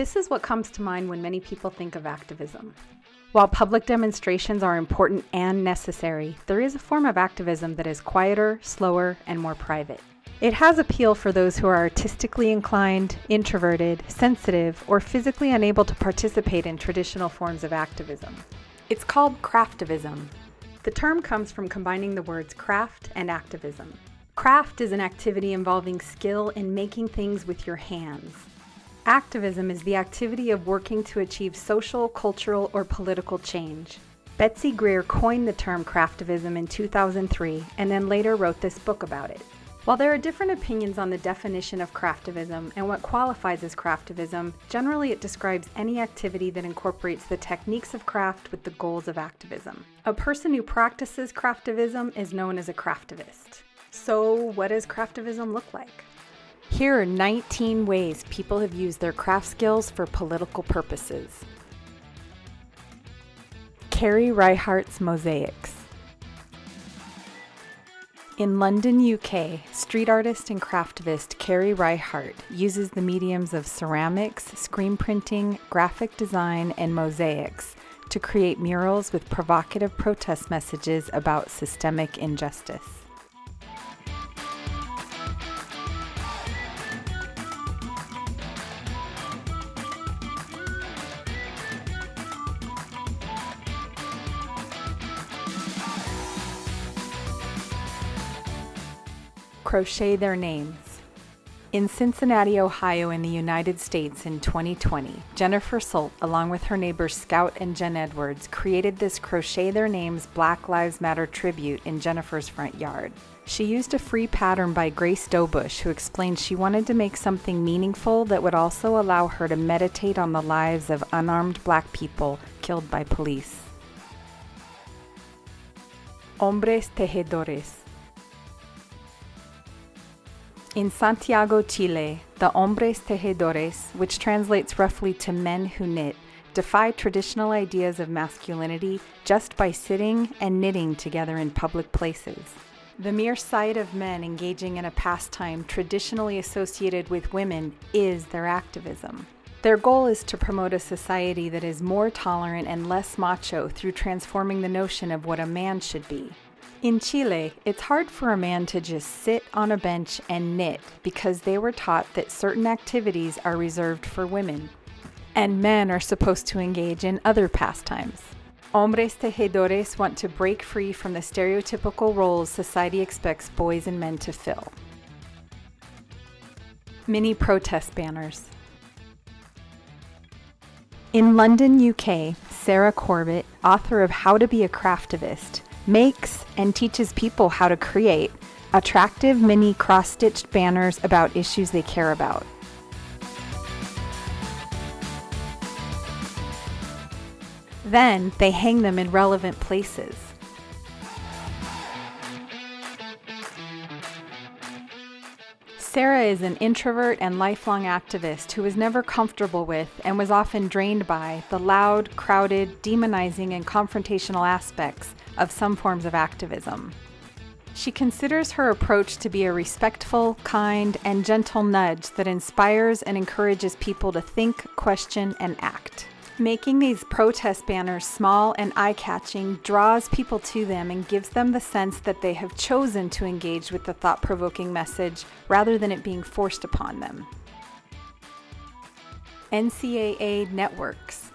This is what comes to mind when many people think of activism. While public demonstrations are important and necessary, there is a form of activism that is quieter, slower, and more private. It has appeal for those who are artistically inclined, introverted, sensitive, or physically unable to participate in traditional forms of activism. It's called craftivism. The term comes from combining the words craft and activism. Craft is an activity involving skill in making things with your hands. Activism is the activity of working to achieve social, cultural, or political change. Betsy Greer coined the term craftivism in 2003 and then later wrote this book about it. While there are different opinions on the definition of craftivism and what qualifies as craftivism, generally it describes any activity that incorporates the techniques of craft with the goals of activism. A person who practices craftivism is known as a craftivist. So, what does craftivism look like? Here are 19 ways people have used their craft skills for political purposes. Carrie Reichardt's Mosaics. In London, UK, street artist and craftivist Carrie Reichardt uses the mediums of ceramics, screen printing, graphic design, and mosaics to create murals with provocative protest messages about systemic injustice. Crochet their names. In Cincinnati, Ohio, in the United States in 2020, Jennifer Sult, along with her neighbors Scout and Jen Edwards, created this Crochet Their Names Black Lives Matter tribute in Jennifer's front yard. She used a free pattern by Grace Dobush, who explained she wanted to make something meaningful that would also allow her to meditate on the lives of unarmed black people killed by police. Hombres Tejedores in Santiago, Chile, the hombres tejedores, which translates roughly to men who knit, defy traditional ideas of masculinity just by sitting and knitting together in public places. The mere sight of men engaging in a pastime traditionally associated with women is their activism. Their goal is to promote a society that is more tolerant and less macho through transforming the notion of what a man should be. In Chile, it's hard for a man to just sit on a bench and knit because they were taught that certain activities are reserved for women, and men are supposed to engage in other pastimes. Hombres tejedores want to break free from the stereotypical roles society expects boys and men to fill. Mini protest banners. In London, UK, Sarah Corbett, author of How to Be a Craftivist, makes and teaches people how to create attractive mini cross stitched banners about issues they care about. Then they hang them in relevant places. Sarah is an introvert and lifelong activist who was never comfortable with and was often drained by the loud, crowded, demonizing, and confrontational aspects of some forms of activism. She considers her approach to be a respectful, kind, and gentle nudge that inspires and encourages people to think, question, and act. Making these protest banners small and eye catching draws people to them and gives them the sense that they have chosen to engage with the thought provoking message rather than it being forced upon them. NCAA Networks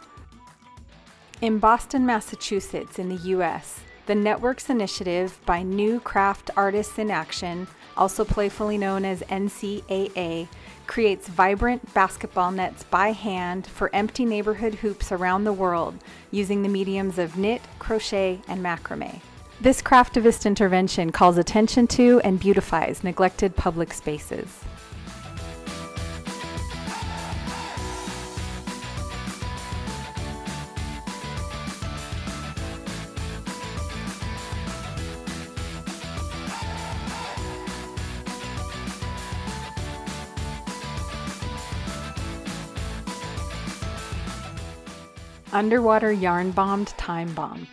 In Boston, Massachusetts, in the US, the Networks Initiative by New Craft Artists in Action, also playfully known as NCAA, creates vibrant basketball nets by hand for empty neighborhood hoops around the world using the mediums of knit, crochet, and macrame. This craftivist intervention calls attention to and beautifies neglected public spaces. Underwater Yarn Bombed Time Bomb.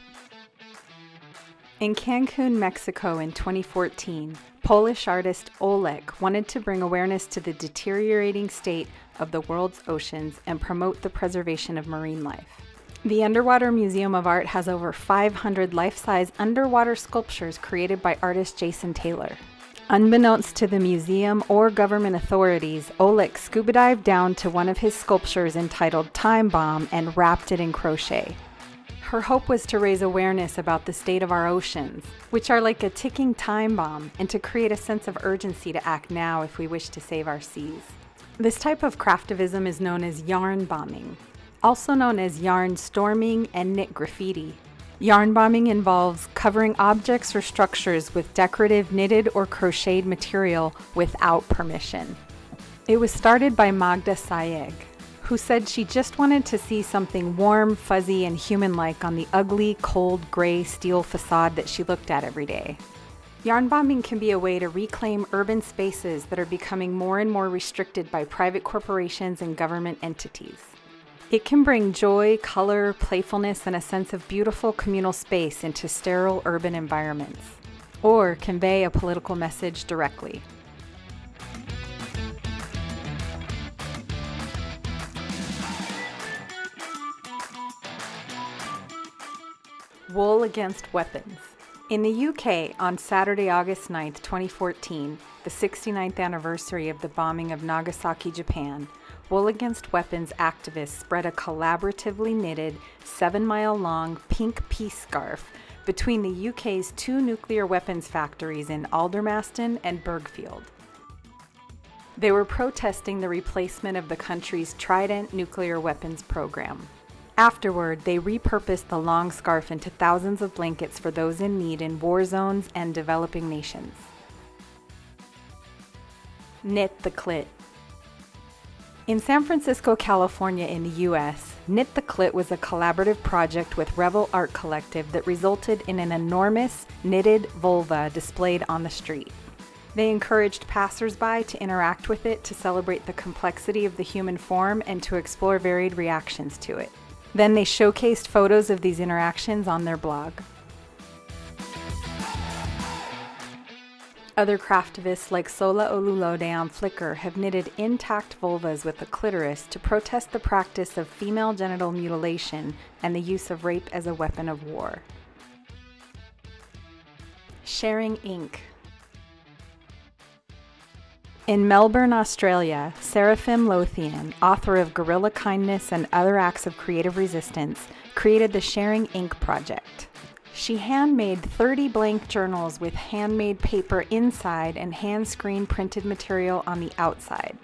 In Cancun, Mexico in 2014, Polish artist Olek wanted to bring awareness to the deteriorating state of the world's oceans and promote the preservation of marine life. The Underwater Museum of Art has over 500 life size underwater sculptures created by artist Jason Taylor. Unbeknownst to the museum or government authorities, Olek scuba dived down to one of his sculptures entitled Time Bomb and wrapped it in crochet. Her hope was to raise awareness about the state of our oceans, which are like a ticking time bomb, and to create a sense of urgency to act now if we wish to save our seas. This type of craftivism is known as yarn bombing, also known as yarn storming and knit graffiti. Yarn bombing involves covering objects or structures with decorative knitted or crocheted material without permission. It was started by Magda Sayegh, who said she just wanted to see something warm, fuzzy, and human like on the ugly, cold, gray steel facade that she looked at every day. Yarn bombing can be a way to reclaim urban spaces that are becoming more and more restricted by private corporations and government entities. It can bring joy, color, playfulness, and a sense of beautiful communal space into sterile urban environments, or convey a political message directly. Wool Against Weapons. In the UK, on Saturday, August 9, 2014, the 69th anniversary of the bombing of Nagasaki, Japan, Wool Against Weapons activists spread a collaboratively knitted, seven mile long pink peace scarf between the UK's two nuclear weapons factories in Aldermaston and Burghfield. They were protesting the replacement of the country's Trident nuclear weapons program. Afterward, they repurposed the long scarf into thousands of blankets for those in need in war zones and developing nations. Knit the Clit. In San Francisco, California, in the US, Knit the Clit was a collaborative project with Revel Art Collective that resulted in an enormous knitted vulva displayed on the street. They encouraged passersby to interact with it to celebrate the complexity of the human form and to explore varied reactions to it. Then they showcased photos of these interactions on their blog. Other craftivists like Sola Olulode on Flickr have knitted intact vulvas with the clitoris to protest the practice of female genital mutilation and the use of rape as a weapon of war. Sharing ink. In Melbourne, Australia, Seraphim Lothian, author of Guerrilla Kindness and Other Acts of Creative Resistance, created the Sharing Ink Project. She handmade 30 blank journals with handmade paper inside and hand screen printed material on the outside.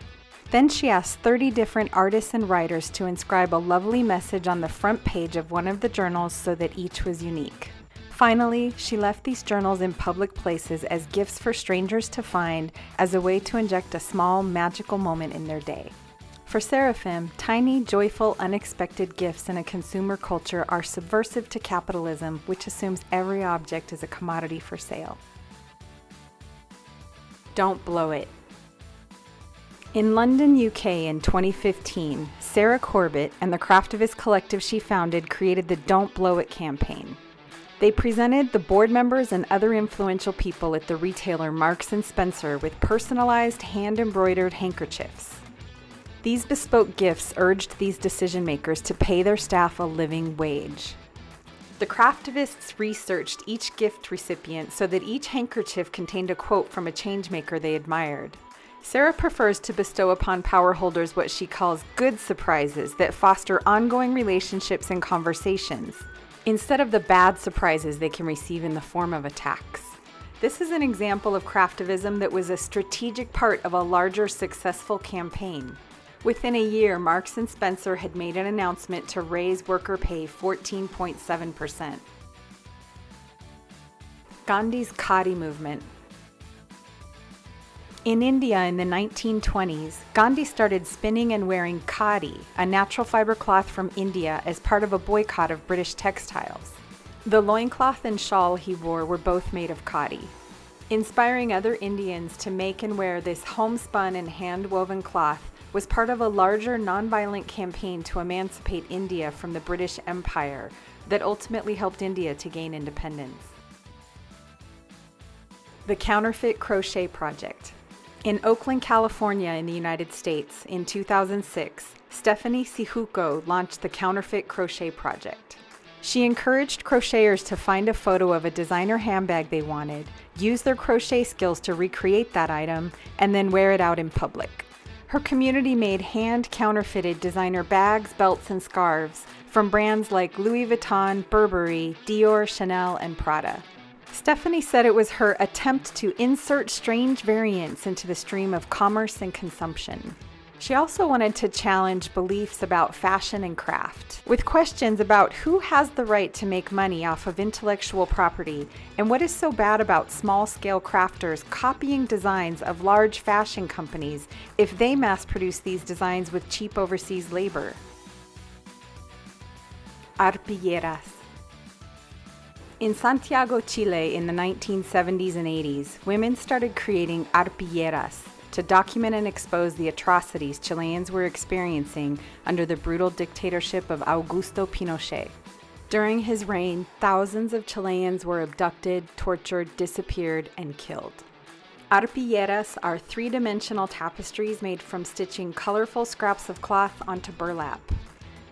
Then she asked 30 different artists and writers to inscribe a lovely message on the front page of one of the journals so that each was unique. Finally, she left these journals in public places as gifts for strangers to find as a way to inject a small, magical moment in their day. For Seraphim, tiny, joyful, unexpected gifts in a consumer culture are subversive to capitalism, which assumes every object is a commodity for sale. Don't blow it. In London, UK in 2015, Sarah Corbett and the Craftivist collective she founded created the Don't Blow It campaign. They presented the board members and other influential people at the retailer Marks & Spencer with personalized hand-embroidered handkerchiefs. These bespoke gifts urged these decision makers to pay their staff a living wage. The craftivists researched each gift recipient so that each handkerchief contained a quote from a changemaker they admired. Sarah prefers to bestow upon power holders what she calls good surprises that foster ongoing relationships and conversations instead of the bad surprises they can receive in the form of attacks. This is an example of craftivism that was a strategic part of a larger successful campaign. Within a year, Marks & Spencer had made an announcement to raise worker pay 14.7%. Gandhi's Khadi movement in India in the 1920s, Gandhi started spinning and wearing khadi, a natural fiber cloth from India, as part of a boycott of British textiles. The loincloth and shawl he wore were both made of khadi. Inspiring other Indians to make and wear this homespun and hand-woven cloth was part of a larger nonviolent campaign to emancipate India from the British Empire that ultimately helped India to gain independence. The Counterfeit Crochet Project. In Oakland, California, in the United States, in 2006, Stephanie Syjuco launched the Counterfeit Crochet Project. She encouraged crocheters to find a photo of a designer handbag they wanted, use their crochet skills to recreate that item, and then wear it out in public. Her community made hand counterfeited designer bags, belts, and scarves from brands like Louis Vuitton, Burberry, Dior, Chanel, and Prada. Stephanie said it was her attempt to insert strange variants into the stream of commerce and consumption. She also wanted to challenge beliefs about fashion and craft, with questions about who has the right to make money off of intellectual property and what is so bad about small scale crafters copying designs of large fashion companies if they mass produce these designs with cheap overseas labor. Arpilleras. In Santiago, Chile in the 1970s and 80s, women started creating arpilleras to document and expose the atrocities Chileans were experiencing under the brutal dictatorship of Augusto Pinochet. During his reign, thousands of Chileans were abducted, tortured, disappeared, and killed. Arpilleras are three dimensional tapestries made from stitching colorful scraps of cloth onto burlap.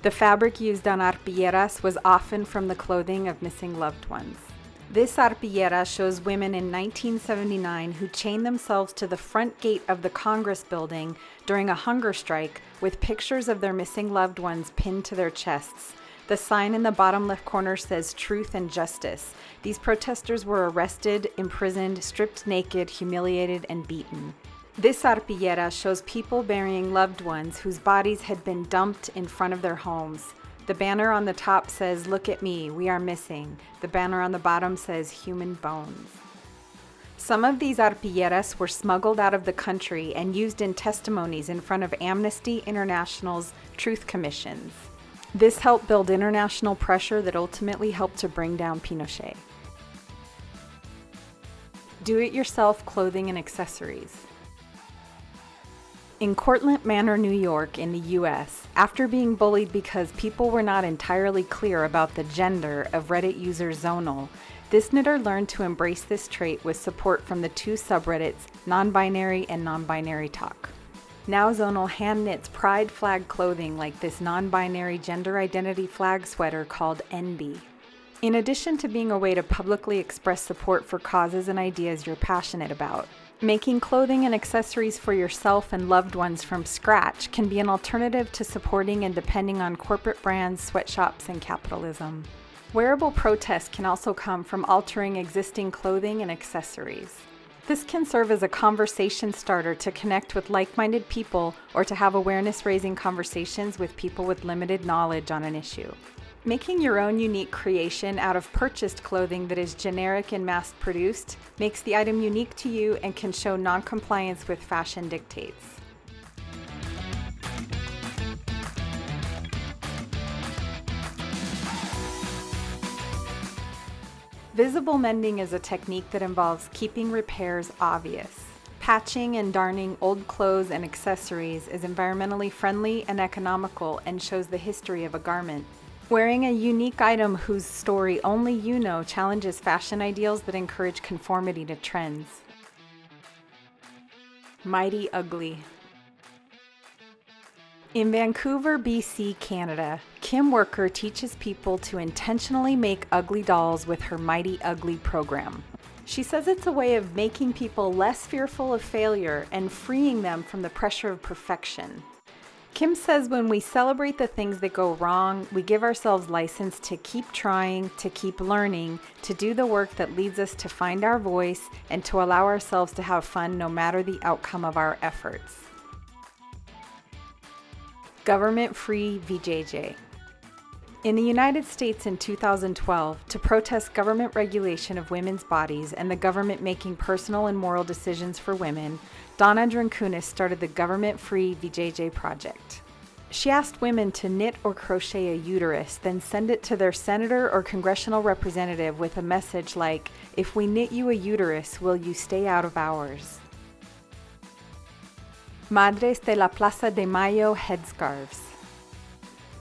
The fabric used on arpilleras was often from the clothing of missing loved ones. This arpillera shows women in 1979 who chained themselves to the front gate of the Congress building during a hunger strike with pictures of their missing loved ones pinned to their chests. The sign in the bottom left corner says truth and justice. These protesters were arrested, imprisoned, stripped naked, humiliated, and beaten. This arpillera shows people burying loved ones whose bodies had been dumped in front of their homes. The banner on the top says, Look at me, we are missing. The banner on the bottom says, Human bones. Some of these arpilleras were smuggled out of the country and used in testimonies in front of Amnesty International's truth commissions. This helped build international pressure that ultimately helped to bring down Pinochet. Do it yourself clothing and accessories. In Cortlandt Manor, New York, in the US, after being bullied because people were not entirely clear about the gender of Reddit user Zonal, this knitter learned to embrace this trait with support from the two subreddits Non Binary and Non Binary Talk. Now Zonal hand knits pride flag clothing like this non binary gender identity flag sweater called NB. In addition to being a way to publicly express support for causes and ideas you're passionate about, Making clothing and accessories for yourself and loved ones from scratch can be an alternative to supporting and depending on corporate brands, sweatshops, and capitalism. Wearable protest can also come from altering existing clothing and accessories. This can serve as a conversation starter to connect with like minded people or to have awareness raising conversations with people with limited knowledge on an issue. Making your own unique creation out of purchased clothing that is generic and mass produced makes the item unique to you and can show non-compliance with fashion dictates. Visible mending is a technique that involves keeping repairs obvious. Patching and darning old clothes and accessories is environmentally friendly and economical and shows the history of a garment. Wearing a unique item whose story only you know challenges fashion ideals that encourage conformity to trends. Mighty Ugly. In Vancouver, BC, Canada, Kim Werker teaches people to intentionally make ugly dolls with her Mighty Ugly program. She says it's a way of making people less fearful of failure and freeing them from the pressure of perfection. Kim says when we celebrate the things that go wrong, we give ourselves license to keep trying, to keep learning, to do the work that leads us to find our voice, and to allow ourselves to have fun no matter the outcome of our efforts. Government Free VJJ. In the United States in 2012, to protest government regulation of women's bodies and the government making personal and moral decisions for women, Donna Drankunis started the government free VJJ project. She asked women to knit or crochet a uterus, then send it to their senator or congressional representative with a message like, If we knit you a uterus, will you stay out of ours? Madres de la Plaza de Mayo headscarves.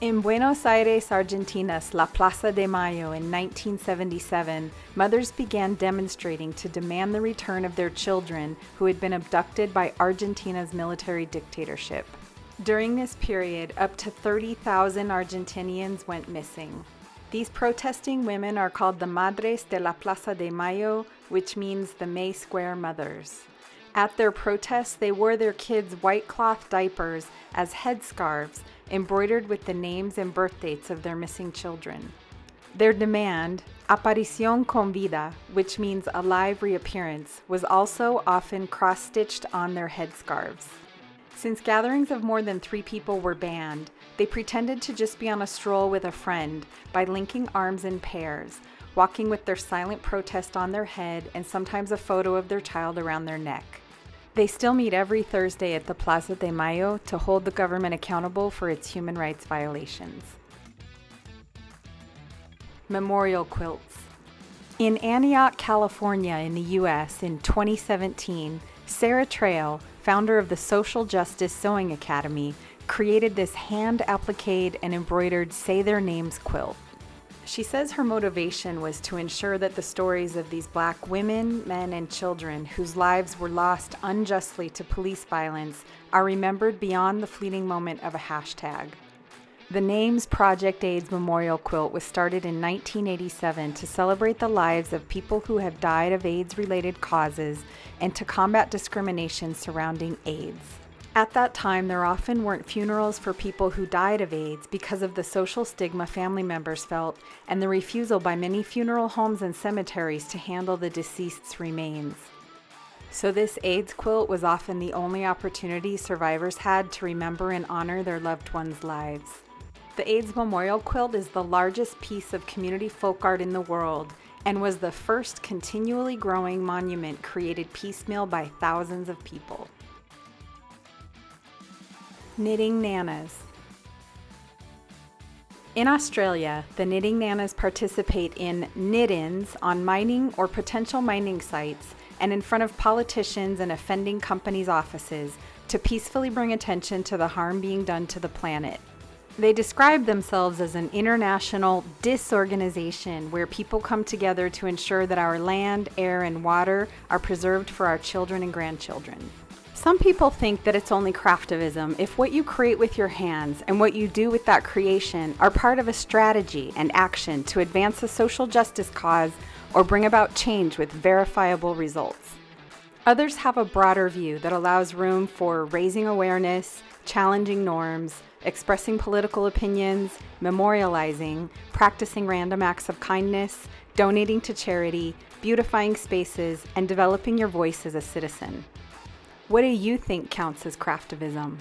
In Buenos Aires, Argentina's La Plaza de Mayo in 1977, mothers began demonstrating to demand the return of their children who had been abducted by Argentina's military dictatorship. During this period, up to 30,000 Argentinians went missing. These protesting women are called the Madres de la Plaza de Mayo, which means the May Square Mothers. At their protests, they wore their kids' white cloth diapers as headscarves embroidered with the names and birth dates of their missing children. Their demand, aparición con vida, which means a live reappearance, was also often cross stitched on their headscarves. Since gatherings of more than three people were banned, they pretended to just be on a stroll with a friend by linking arms in pairs, walking with their silent protest on their head and sometimes a photo of their child around their neck. They still meet every Thursday at the Plaza de Mayo to hold the government accountable for its human rights violations. Memorial quilts. In Antioch, California, in the U.S., in 2017, Sarah Trail, founder of the Social Justice Sewing Academy, created this hand appliqued and embroidered Say Their Names quilt. She says her motivation was to ensure that the stories of these black women, men, and children whose lives were lost unjustly to police violence are remembered beyond the fleeting moment of a hashtag. The Names Project AIDS Memorial Quilt was started in 1987 to celebrate the lives of people who have died of AIDS related causes and to combat discrimination surrounding AIDS. At that time, there often weren't funerals for people who died of AIDS because of the social stigma family members felt and the refusal by many funeral homes and cemeteries to handle the deceased's remains. So, this AIDS quilt was often the only opportunity survivors had to remember and honor their loved ones' lives. The AIDS Memorial Quilt is the largest piece of community folk art in the world and was the first continually growing monument created piecemeal by thousands of people. Knitting Nanas. In Australia, the Knitting Nanas participate in knit-ins on mining or potential mining sites and in front of politicians and offending companies' offices to peacefully bring attention to the harm being done to the planet. They describe themselves as an international disorganization where people come together to ensure that our land, air, and water are preserved for our children and grandchildren. Some people think that it's only craftivism if what you create with your hands and what you do with that creation are part of a strategy and action to advance a social justice cause or bring about change with verifiable results. Others have a broader view that allows room for raising awareness, challenging norms, expressing political opinions, memorializing, practicing random acts of kindness, donating to charity, beautifying spaces, and developing your voice as a citizen. What do you think counts as craftivism?